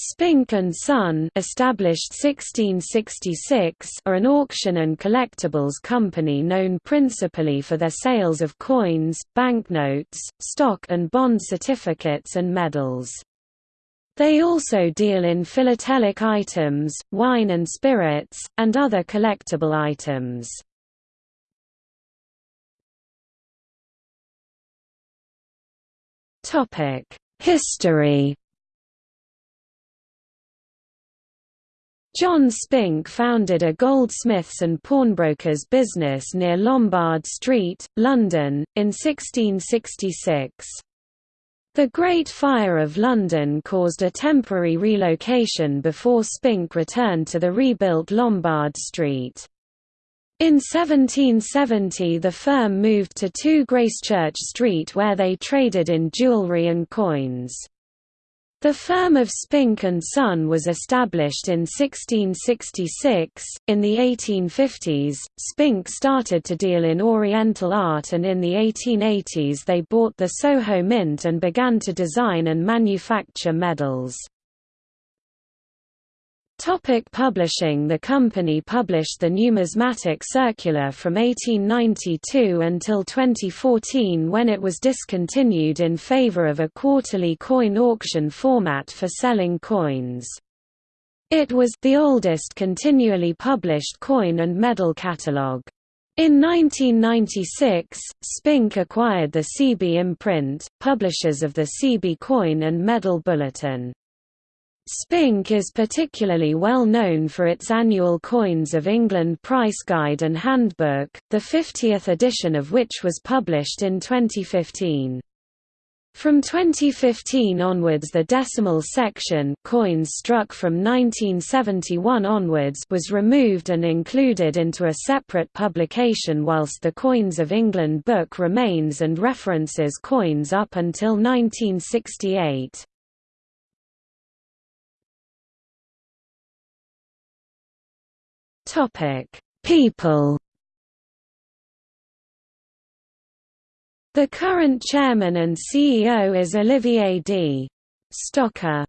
Spink and Son established 1666 are an auction and collectibles company known principally for their sales of coins, banknotes, stock and bond certificates and medals. They also deal in philatelic items, wine and spirits, and other collectible items. History John Spink founded a goldsmiths and pawnbrokers business near Lombard Street, London, in 1666. The Great Fire of London caused a temporary relocation before Spink returned to the rebuilt Lombard Street. In 1770 the firm moved to 2 Gracechurch Street where they traded in jewellery and coins. The firm of Spink and Son was established in 1666. In the 1850s, Spink started to deal in Oriental art, and in the 1880s they bought the Soho Mint and began to design and manufacture medals. Topic publishing The company published the Numismatic Circular from 1892 until 2014 when it was discontinued in favor of a quarterly coin auction format for selling coins. It was the oldest continually published coin and medal catalogue. In 1996, Spink acquired the Seaby imprint, publishers of the Seaby Coin and Medal Bulletin. Spink is particularly well known for its annual Coins of England price guide and handbook, the 50th edition of which was published in 2015. From 2015 onwards the decimal section coins struck from 1971 onwards was removed and included into a separate publication whilst the Coins of England book remains and references coins up until 1968. Topic: People. The current chairman and CEO is Olivier D. Stocker.